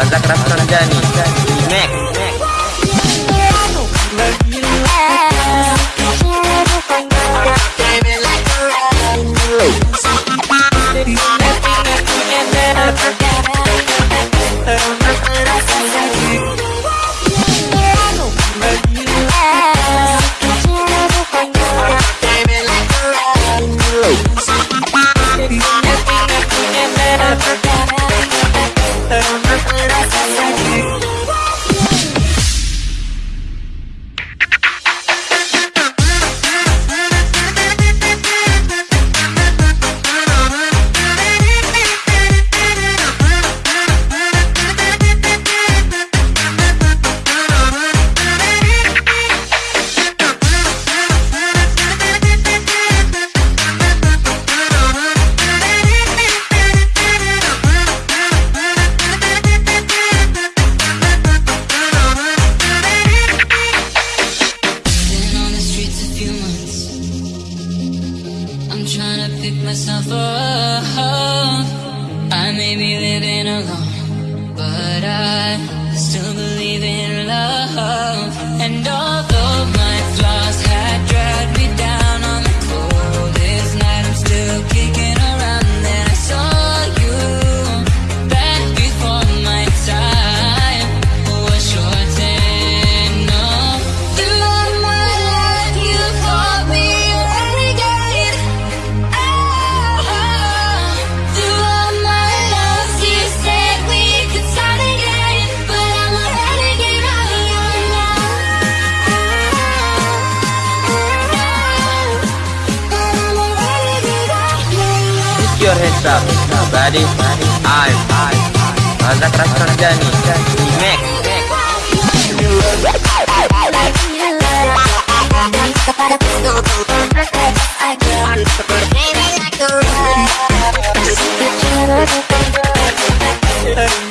Mazak Rafsanjani Remake. Thank trying to pick myself up. I may be living alone, but I still believe in love and all. your heads up. Buddy, I, Mazak Rastandani, remake. Baby, like a